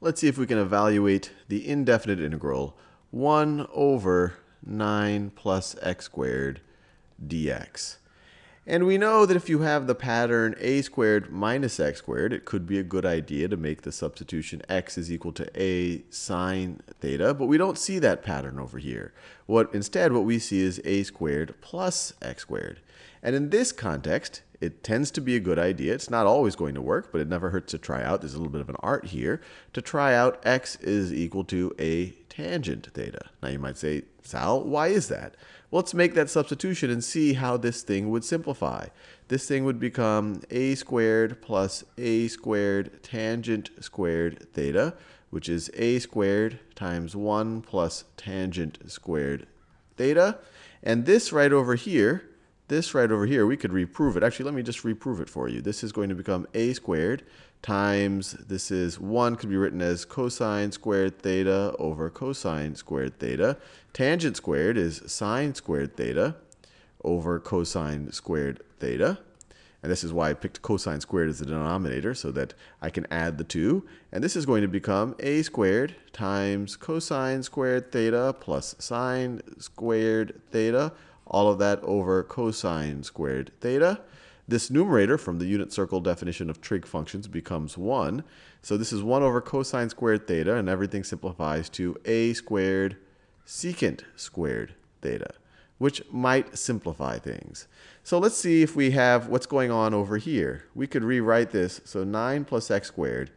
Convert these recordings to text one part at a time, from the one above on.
let's see if we can evaluate the indefinite integral 1 over 9 plus x squared dx. And we know that if you have the pattern a squared minus x squared, it could be a good idea to make the substitution x is equal to a sine theta, but we don't see that pattern over here. What Instead, what we see is a squared plus x squared. And in this context, it tends to be a good idea. It's not always going to work, but it never hurts to try out. There's a little bit of an art here. To try out x is equal to a tangent theta. Now you might say, Sal, why is that? Well, let's make that substitution and see how this thing would simplify. This thing would become a squared plus a squared tangent squared theta, which is a squared times 1 plus tangent squared theta. And this right over here this right over here, we could reprove it. Actually, let me just reprove it for you. This is going to become a squared times, this is 1, could be written as cosine squared theta over cosine squared theta. Tangent squared is sine squared theta over cosine squared theta. And this is why I picked cosine squared as the denominator, so that I can add the two. And this is going to become a squared times cosine squared theta plus sine squared theta all of that over cosine squared theta. This numerator from the unit circle definition of trig functions becomes 1. So this is 1 over cosine squared theta, and everything simplifies to a squared secant squared theta, which might simplify things. So let's see if we have what's going on over here. We could rewrite this. So 9 plus x squared,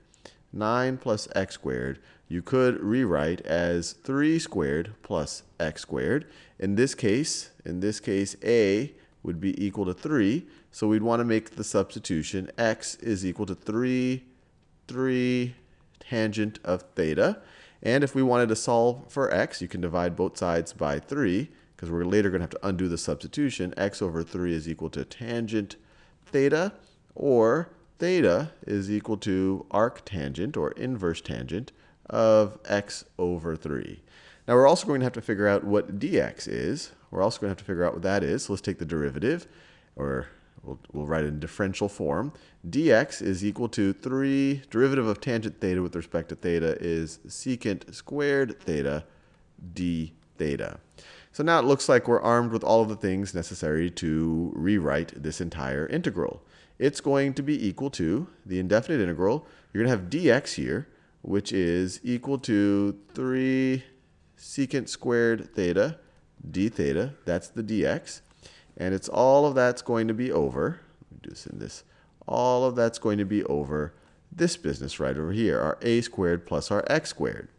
9 plus x squared, you could rewrite as 3 squared plus x squared. In this case, in this case, a would be equal to 3. So we'd want to make the substitution x is equal to 3, 3 tangent of theta. And if we wanted to solve for x, you can divide both sides by 3, because we're later going to have to undo the substitution. x over 3 is equal to tangent theta, or theta is equal to arctangent, or inverse tangent, of x over 3. Now we're also going to have to figure out what dx is. We're also going to have to figure out what that is. So let's take the derivative, or we'll, we'll write it in differential form. dx is equal to 3, derivative of tangent theta with respect to theta is secant squared theta d theta. So now it looks like we're armed with all of the things necessary to rewrite this entire integral. It's going to be equal to the indefinite integral. You're going to have dx here, which is equal to 3 secant squared theta d theta. That's the dx. And it's all of that's going to be over. Let me do this in this. All of that's going to be over this business right over here, our a squared plus our x squared.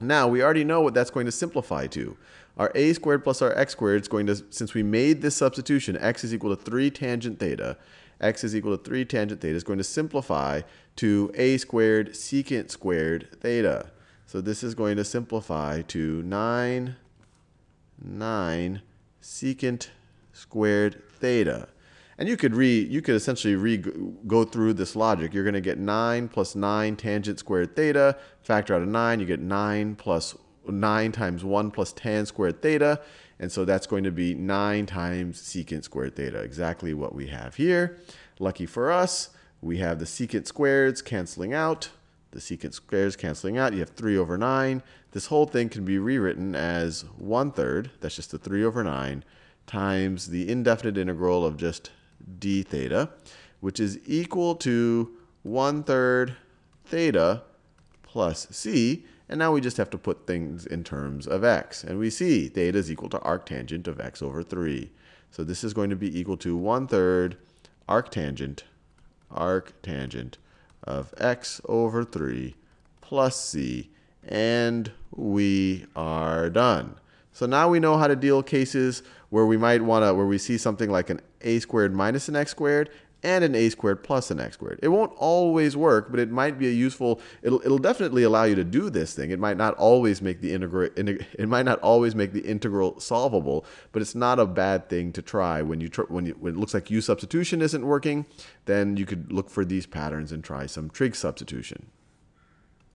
Now, we already know what that's going to simplify to. Our a squared plus our x squared is going to, since we made this substitution, x is equal to 3 tangent theta, x is equal to 3 tangent theta is going to simplify to a squared secant squared theta. So this is going to simplify to 9, 9 secant squared theta. And you could re you could essentially re go through this logic. You're going to get 9 plus 9 tangent squared theta. Factor out a 9, you get 9 plus 9 times 1 plus tan squared theta. And so that's going to be 9 times secant squared theta, exactly what we have here. Lucky for us, we have the secant squareds canceling out, the secant squares canceling out. You have 3 over 9. This whole thing can be rewritten as 1 third, that's just the 3 over 9, times the indefinite integral of just d theta, which is equal to 1 third theta plus c. And now we just have to put things in terms of x. And we see theta is equal to arctangent of x over 3. So this is going to be equal to 1 third arctangent, arctangent of x over 3 plus c. And we are done. So now we know how to deal cases where we might want to, where we see something like an a squared minus an x squared, and an a squared plus an x squared. It won't always work, but it might be a useful, it'll, it'll definitely allow you to do this thing. It might not always make the integral, it might not always make the integral solvable, but it's not a bad thing to try. When, you when, you, when it looks like u substitution isn't working, then you could look for these patterns and try some trig substitution.